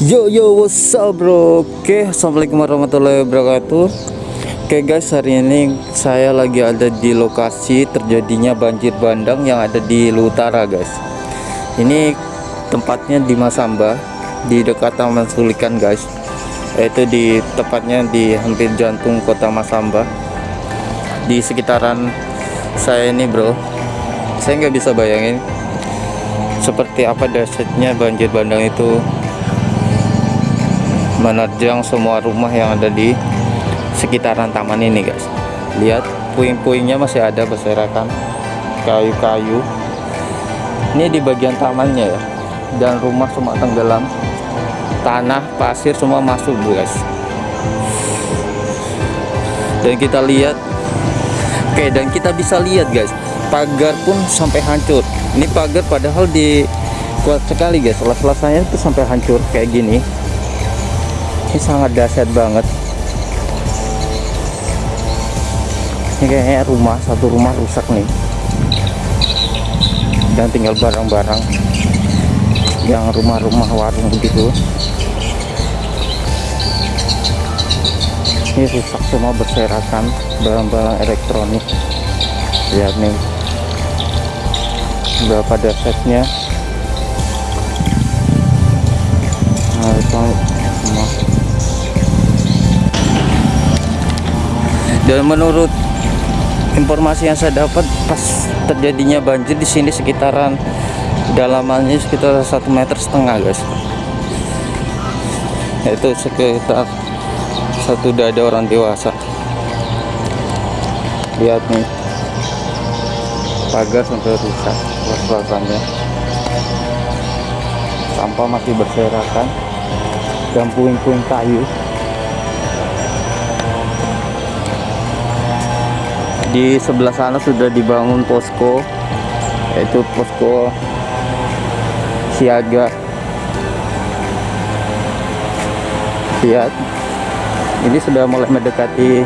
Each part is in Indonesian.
Yo yo what's up bro? Oke assalamualaikum warahmatullahi wabarakatuh. Oke guys hari ini saya lagi ada di lokasi terjadinya banjir bandang yang ada di Lutara guys. Ini tempatnya di Masamba Di dekat Taman Sulikan guys. Yaitu di tepatnya di hampir jantung kota Masamba. Di sekitaran saya ini bro. Saya nggak bisa bayangin seperti apa dahsyatnya banjir bandang itu menerjang semua rumah yang ada di sekitaran taman ini guys. Lihat puing-puingnya masih ada berserakan. Kayu-kayu. Ini di bagian tamannya ya. Dan rumah semua tenggelam. Tanah pasir semua masuk guys. Dan kita lihat. Oke dan kita bisa lihat guys. Pagar pun sampai hancur. Ini pagar padahal di kuat sekali guys. Selas-selasanya itu sampai hancur kayak gini ini sangat dahsyat banget. Ini kayaknya rumah satu rumah rusak nih. Dan tinggal barang-barang yang rumah-rumah warung begitu. Ini rusak semua berserakan barang-barang elektronik. Lihat nih. Berapa dahsyatnya nah itu semua dan menurut informasi yang saya dapat pas terjadinya banjir di sini sekitaran dalamannya sekitar satu meter setengah guys. Yaitu sekitar satu dada orang dewasa. Lihat nih. Pagar sampai rusak was-wasannya sampah masih berserakan. Dan puing-puing kayu di sebelah sana sudah dibangun posko yaitu posko siaga. Lihat ini sudah mulai mendekati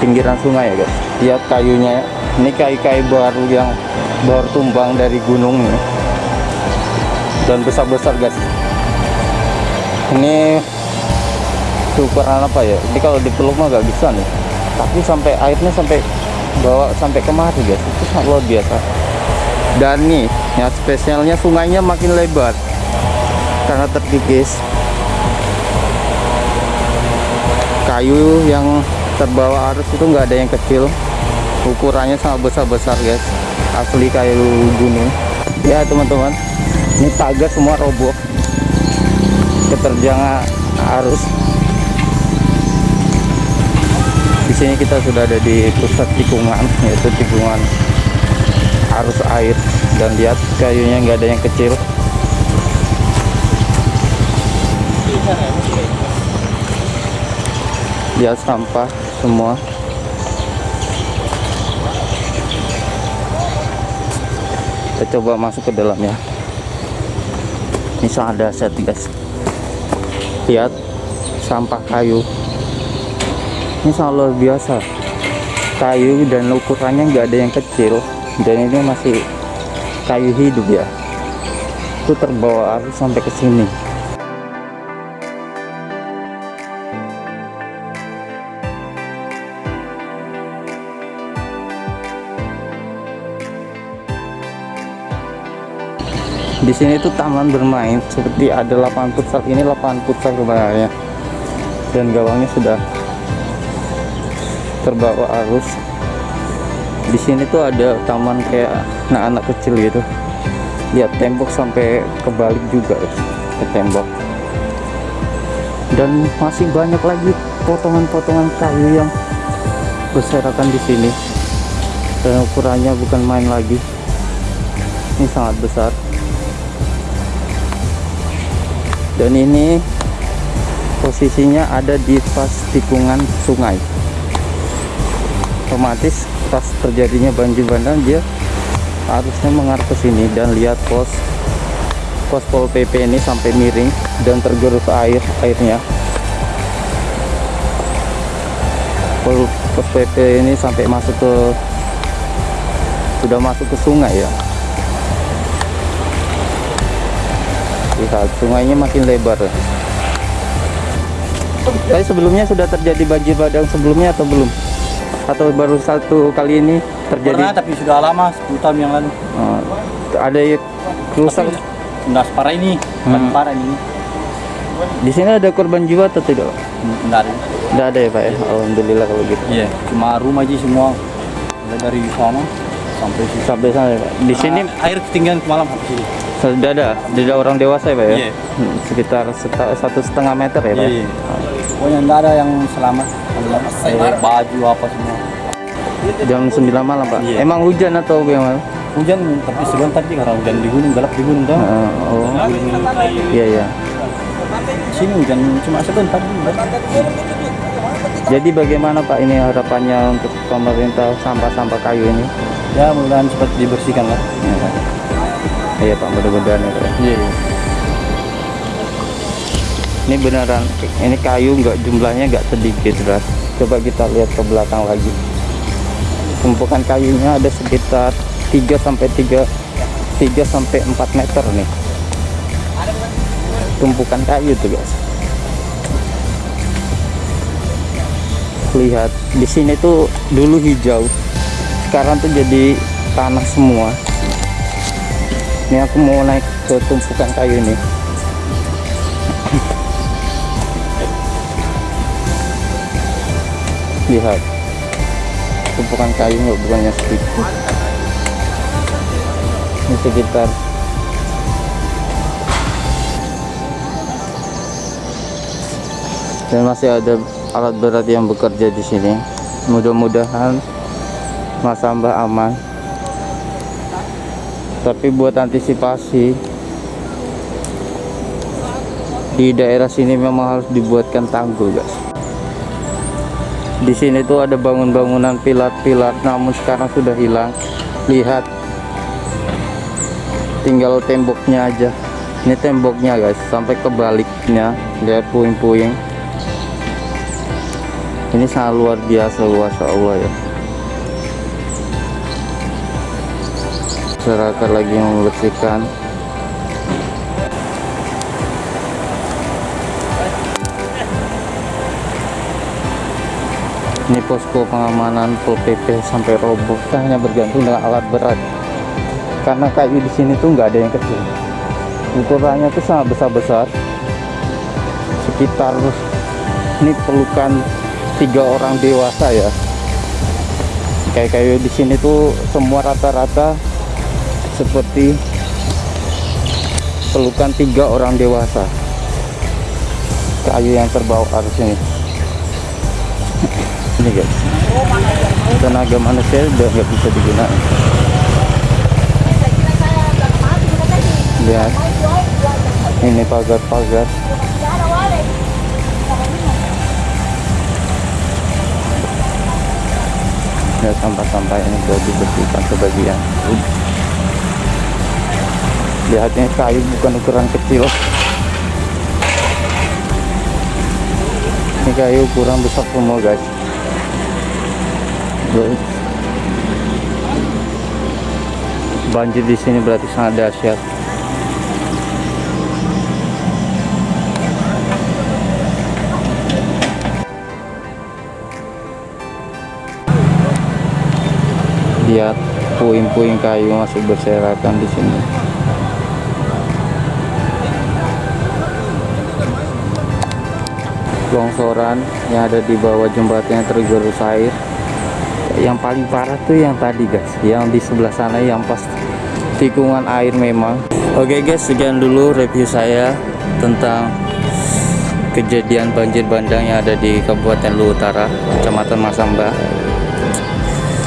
pinggiran sungai ya guys. Lihat kayunya ini kayu-kayu baru yang baru tumbang dari gunung nih. dan besar-besar guys. Ini ukuran apa ya? Ini kalau dipeluk mah gak bisa nih tapi sampai airnya sampai bawa sampai kemari guys. Itu sangat luar biasa. Dan nih yang spesialnya sungainya makin lebar. Karena terkikis. Kayu yang terbawa arus itu enggak ada yang kecil. Ukurannya sangat besar-besar guys. Asli kayu gunung ya teman-teman. Ini pagar semua roboh. Keterjangan arus sini kita sudah ada di pusat tikungan yaitu tikungan arus air. Dan lihat kayunya nggak ada yang kecil. Lihat sampah semua. Kita coba masuk ke dalam ya. Ini sangat dahsyat guys. Lihat sampah kayu ini sangat luar biasa. Kayu dan ukurannya nggak ada yang kecil. Dan ini masih kayu hidup ya. Itu terbawa arus sampai ke sini. Di sini tuh taman bermain seperti ada lapangan futsal ini lapangan futsal sebenarnya dan gawangnya sudah terbawa arus. Di sini tuh ada taman kayak anak-anak kecil gitu. Lihat tembok sampai kebalik juga ya, ke tembok. Dan masih banyak lagi potongan-potongan kayu yang berserakan di sini. Dan ukurannya bukan main lagi. Ini sangat besar. Dan ini posisinya ada di pas tikungan sungai otomatis pas terjadinya banjir bandang dia harusnya mengarah ke sini dan lihat pos pos pol pp ini sampai miring dan tergerus air airnya. Pol pos pp ini sampai masuk ke sudah masuk ke sungai ya. Lihat sungainya makin lebar. Tapi sebelumnya sudah terjadi banjir bandang sebelumnya atau belum atau baru satu kali ini terjadi Pernah tapi sudah lama 10 tahun yang lalu. Oh, ada yang rusak Tidak separah ini, Hmm. parah ini. di sini ada korban jiwa atau tidak Tidak ada. tidak ada ya pak ya alhamdulillah kalau gitu Iya, cuma rumah aja semua. Mulai dari sana sampai sini. sampai sana ya, pak di sini air ketinggian semalam sampai sini. sudah ada tidak ada orang dewasa ya pak ya Iya. Hmm, sekitar seta- satu setengah meter ya pak ya? Iya, iya. Pokoknya tidak ada yang selamat. Eh, baju apa semua. jam 9 malam pak Iya. emang hujan atau gimana Hujan tapi sebentar sih karena hujan di gunung, gelap di gunung kan. Eh, oh iya iya Sini hujan cuma sebentar. jadi bagaimana pak ini harapannya untuk pemerintah sampah-sampah kayu ini Ya mudah-mudahan cepat dibersihkan lah. iya pak mudah-mudahan ya pak ya. Iya. Ini beneran ini kayu nggak jumlahnya nggak sedikit ras. Coba kita lihat ke belakang lagi. Tumpukan kayunya ada sekitar 3 sampai 3 3 sampai 4 meter nih. Tumpukan kayu tuh guys lihat di sini tuh dulu hijau sekarang tuh jadi tanah semua. Ini aku mau naik ke tumpukan kayu nih lihat tumpukan kayu nggak bukannya sedikit ini sekitar. Dan masih ada alat berat yang bekerja di sini. Mudah-mudahan Mas Ambah aman. Tapi buat antisipasi di daerah sini memang harus dibuatkan tanggul guys di sini tuh ada bangun-bangunan pilar-pilar namun sekarang sudah hilang. Lihat. Tinggal temboknya aja. Ini temboknya guys. Sampai kebaliknya. Lihat puing-puing. Ini sangat luar biasa luas Allah ya. Masyarakat lagi membersihkan ini posko pengamanan Pol PP sampai roboh. Kita hanya bergantung dengan alat berat. Karena kayu di sini tuh nggak ada yang kecil. Ukurannya tuh sangat besar-besar. Sekitar ini perlukan tiga orang dewasa ya. Kayak kayu di sini tuh semua rata-rata seperti perlukan tiga orang dewasa. Kayu yang terbawa arus ini ini guys. Tenaga manusia udah nggak bisa digunakan. Lihat. Ini pagar-pagar. Ya sampah-sampah ini sudah dibersihkan sebagian. Lihatnya kayu bukan ukuran kecil. Ini kayu ukuran besar semua guys Guys. Banjir di sini berarti sangat dahsyat. Lihat puing-puing kayu masih berserakan di sini longsoran yang ada di bawah jembatan yang tergerus air yang paling parah tuh yang tadi guys. Yang di sebelah sana yang pas tikungan air memang. Oke guys sekian dulu review saya tentang kejadian banjir bandang yang ada di Kabupaten Lu Utara Kecamatan Masamba.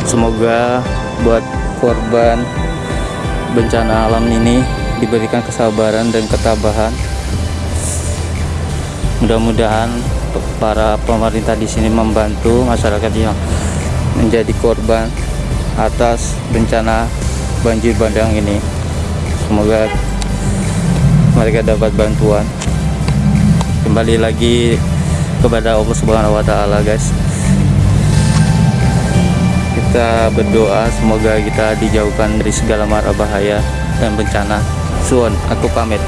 Semoga buat korban bencana alam ini diberikan kesabaran dan ketabahan. Mudah-mudahan para pemerintah di sini membantu masyarakat yang menjadi korban atas bencana banjir bandang ini. Semoga mereka dapat bantuan. Kembali lagi kepada Allah Subhanahu wa taala guys. Kita berdoa semoga kita dijauhkan dari segala mara bahaya dan bencana. Suon aku pamit